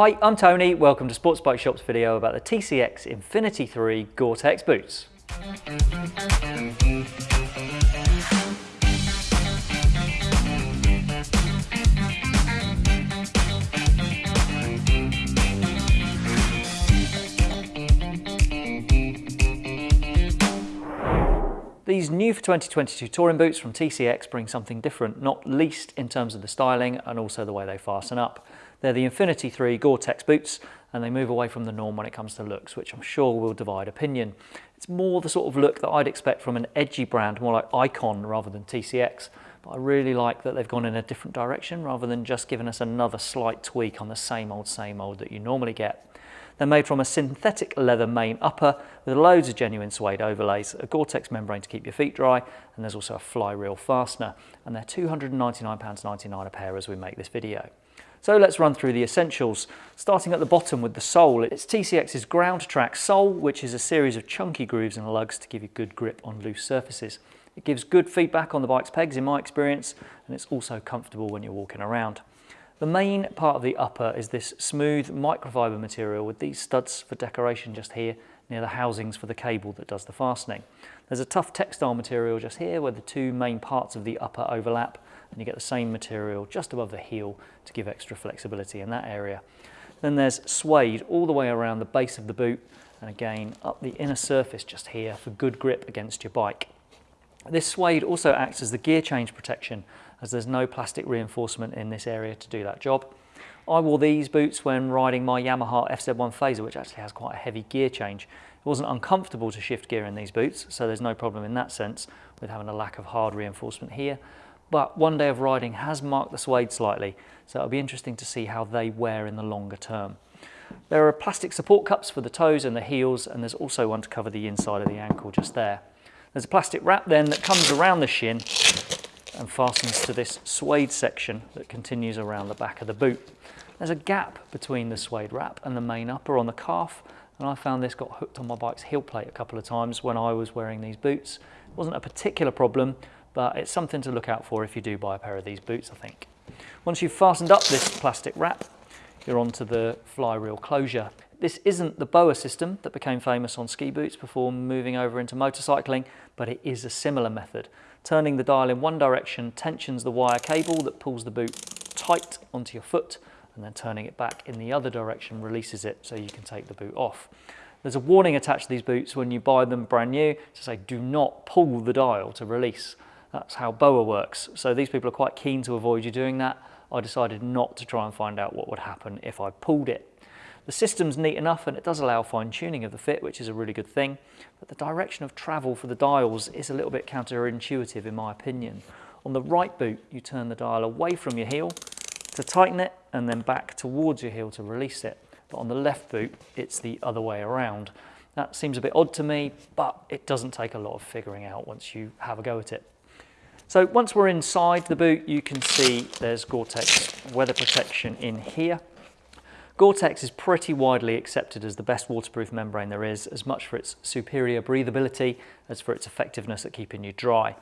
Hi, I'm Tony. Welcome to Sports Bike Shop's video about the TCX Infinity 3 Gore-Tex boots. These new for 2022 touring boots from TCX bring something different, not least in terms of the styling and also the way they fasten up. They're the Infinity 3 Gore-Tex boots and they move away from the norm when it comes to looks, which I'm sure will divide opinion. It's more the sort of look that I'd expect from an edgy brand, more like Icon rather than TCX. But I really like that they've gone in a different direction rather than just giving us another slight tweak on the same old, same old that you normally get. They're made from a synthetic leather main upper with loads of genuine suede overlays, a Gore-Tex membrane to keep your feet dry, and there's also a flywheel fastener. And they're £299.99 a pair as we make this video. So let's run through the essentials, starting at the bottom with the sole. It's TCX's Ground Track sole, which is a series of chunky grooves and lugs to give you good grip on loose surfaces. It gives good feedback on the bike's pegs in my experience, and it's also comfortable when you're walking around. The main part of the upper is this smooth microfiber material with these studs for decoration just here near the housings for the cable that does the fastening. There's a tough textile material just here where the two main parts of the upper overlap and you get the same material just above the heel to give extra flexibility in that area. Then there's suede all the way around the base of the boot and again up the inner surface just here for good grip against your bike. This suede also acts as the gear change protection as there's no plastic reinforcement in this area to do that job. I wore these boots when riding my Yamaha FZ1 Fazer, which actually has quite a heavy gear change. It wasn't uncomfortable to shift gear in these boots, so there's no problem in that sense with having a lack of hard reinforcement here. But one day of riding has marked the suede slightly, so it'll be interesting to see how they wear in the longer term. There are plastic support cups for the toes and the heels, and there's also one to cover the inside of the ankle just there. There's a plastic wrap then that comes around the shin and fastens to this suede section that continues around the back of the boot. There's a gap between the suede wrap and the main upper on the calf and I found this got hooked on my bike's heel plate a couple of times when I was wearing these boots. It wasn't a particular problem but it's something to look out for if you do buy a pair of these boots I think. Once you've fastened up this plastic wrap you're onto the flywheel closure. This isn't the BOA system that became famous on ski boots before moving over into motorcycling, but it is a similar method. Turning the dial in one direction tensions the wire cable that pulls the boot tight onto your foot, and then turning it back in the other direction releases it so you can take the boot off. There's a warning attached to these boots when you buy them brand new to say do not pull the dial to release. That's how BOA works. So these people are quite keen to avoid you doing that. I decided not to try and find out what would happen if I pulled it. The system's neat enough and it does allow fine tuning of the fit, which is a really good thing, but the direction of travel for the dials is a little bit counterintuitive in my opinion. On the right boot, you turn the dial away from your heel to tighten it and then back towards your heel to release it. But on the left boot, it's the other way around. That seems a bit odd to me, but it doesn't take a lot of figuring out once you have a go at it. So once we're inside the boot, you can see there's Gore-Tex weather protection in here. Gore-Tex is pretty widely accepted as the best waterproof membrane there is, as much for its superior breathability as for its effectiveness at keeping you dry.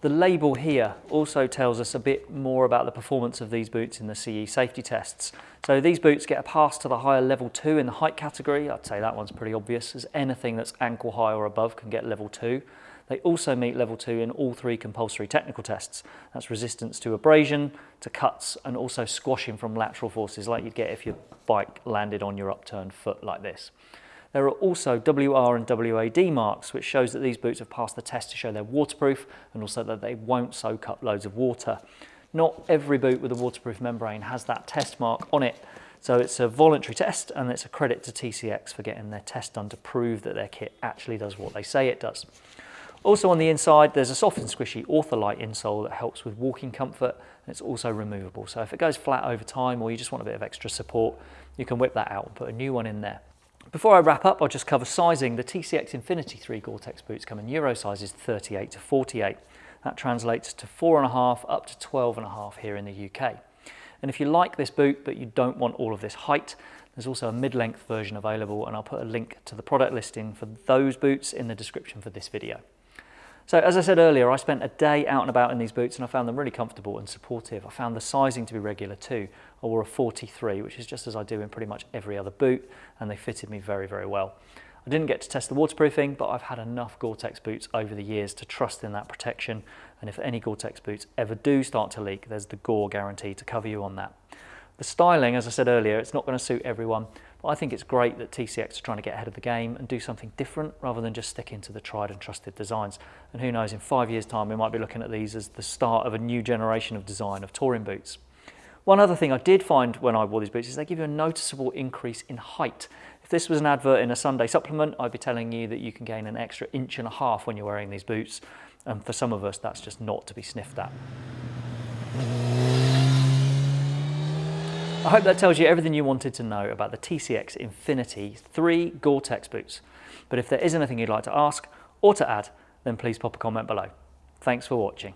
The label here also tells us a bit more about the performance of these boots in the CE safety tests. So these boots get a pass to the higher level 2 in the height category. I'd say that one's pretty obvious as anything that's ankle high or above can get level 2. They also meet level 2 in all three compulsory technical tests. That's resistance to abrasion, to cuts and also squashing from lateral forces like you'd get if your bike landed on your upturned foot like this. There are also WR and WAD marks, which shows that these boots have passed the test to show they're waterproof and also that they won't soak up loads of water. Not every boot with a waterproof membrane has that test mark on it, so it's a voluntary test and it's a credit to TCX for getting their test done to prove that their kit actually does what they say it does. Also on the inside, there's a soft and squishy Ortholite insole that helps with walking comfort and it's also removable. So if it goes flat over time or you just want a bit of extra support, you can whip that out and put a new one in there. Before I wrap up, I'll just cover sizing. The TCX Infinity 3 Gore-Tex boots come in Euro sizes 38 to 48. That translates to 4.5 up to 12.5 here in the UK. And if you like this boot but you don't want all of this height, there's also a mid-length version available and I'll put a link to the product listing for those boots in the description for this video. So as I said earlier, I spent a day out and about in these boots and I found them really comfortable and supportive. I found the sizing to be regular too. I wore a 43, which is just as I do in pretty much every other boot, and they fitted me very, very well. I didn't get to test the waterproofing, but I've had enough Gore-Tex boots over the years to trust in that protection. And if any Gore-Tex boots ever do start to leak, there's the Gore guarantee to cover you on that. The styling, as I said earlier, it's not going to suit everyone, but I think it's great that TCX are trying to get ahead of the game and do something different rather than just sticking to the tried and trusted designs. And who knows, in five years' time, we might be looking at these as the start of a new generation of design of touring boots. One other thing I did find when I wore these boots is they give you a noticeable increase in height. If this was an advert in a Sunday supplement, I'd be telling you that you can gain an extra inch and a half when you're wearing these boots. And for some of us, that's just not to be sniffed at. I hope that tells you everything you wanted to know about the TCX Infinity 3 Gore-Tex boots. But if there is anything you'd like to ask or to add, then please pop a comment below. Thanks for watching.